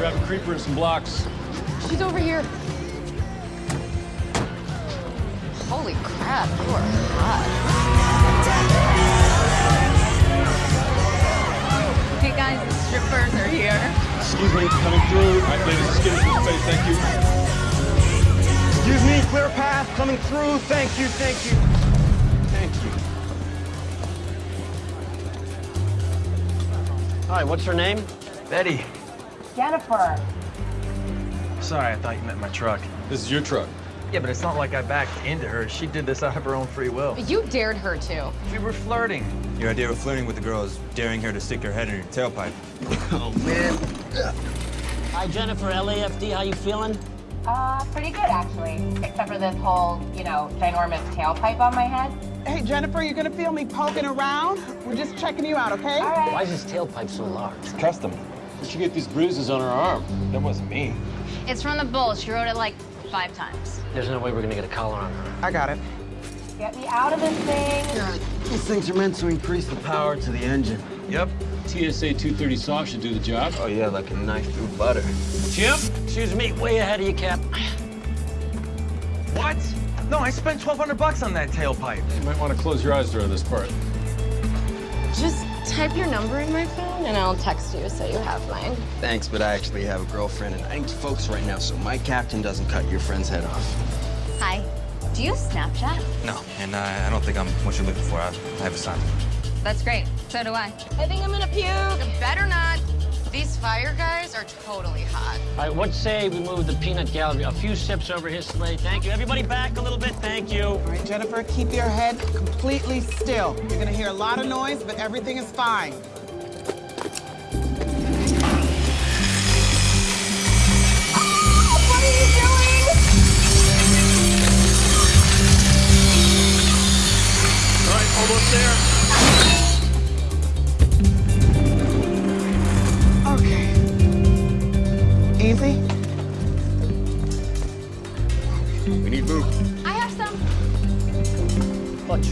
her some blocks. She's over here. Holy crap, you are hot. Hey guys, the strippers are here. Excuse me, coming through. All right, ladies, let's get into space. Thank you. Excuse me, clear path coming through. Thank you, thank you. Thank you. Hi, what's her name? Betty. Jennifer. Sorry, I thought you meant my truck. This is your truck. Yeah, but it's not like I backed into her. She did this out of her own free will. You dared her to. We were flirting. Your idea of flirting with the girl is daring her to stick her head in your tailpipe. Oh, man. Hi, Jennifer, LAFD, how you feeling? Uh, pretty good actually. Except for this whole, you know, ginormous tailpipe on my head. Hey, Jennifer, you're gonna feel me poking around? We're just checking you out, okay? All right. Why is this tailpipe so large? It's Custom. Where'd she get these bruises on her arm? That wasn't me. It's from the bull. She wrote it like five times. There's no way we're gonna get a collar on her. I got it. Get me out of this thing. These things are meant to increase the power to the engine. Yep. TSA 230 saw should do the job. Oh, yeah, like a knife through butter. Chip? Excuse me, way ahead of you, Cap. What? No, I spent 1200 bucks on that tailpipe. You might want to close your eyes during this part. Just type your number in my phone and I'll text you so you have mine. Thanks, but I actually have a girlfriend and I need to focus right now so my captain doesn't cut your friend's head off. Hi. Do you have Snapchat? No, and I, I don't think I'm what you're looking for. I, I have a son. That's great. So do I. I think I'm gonna puke. Better not. These fire guys are totally hot. All right, what say we move the peanut gallery a few sips over his sleigh? Thank you. Everybody back a little bit. Thank you. All right, Jennifer, keep your head completely still. You're gonna hear a lot of noise, but everything is fine. What are you doing? All right, almost there. Easy. We need Luke. I have some. Bunch.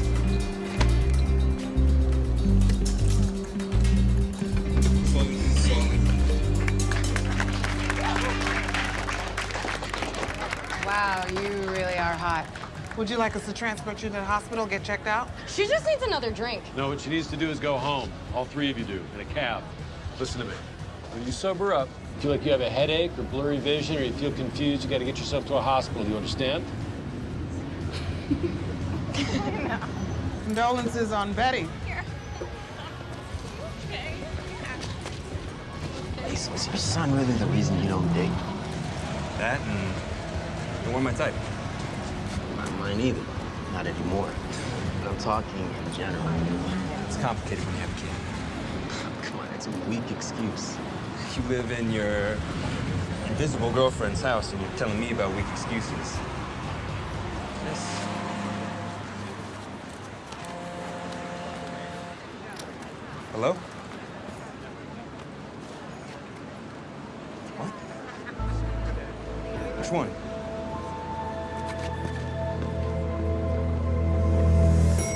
Wow, you really are hot. Would you like us to transport you to the hospital, get checked out? She just needs another drink. No, what she needs to do is go home. All three of you do, in a cab. Listen to me. When you sober up, feel like you have a headache or blurry vision or you feel confused, you got to get yourself to a hospital. You understand? no. Condolences on Betty. Ace, is your son really the reason you don't date? That and you weren't my type. Not mine either. Not anymore. But I'm talking in general. It's complicated when you have a kid. Come on, it's a weak excuse. You live in your invisible girlfriend's house and you're telling me about weak excuses. Yes. Hello? What? Which one?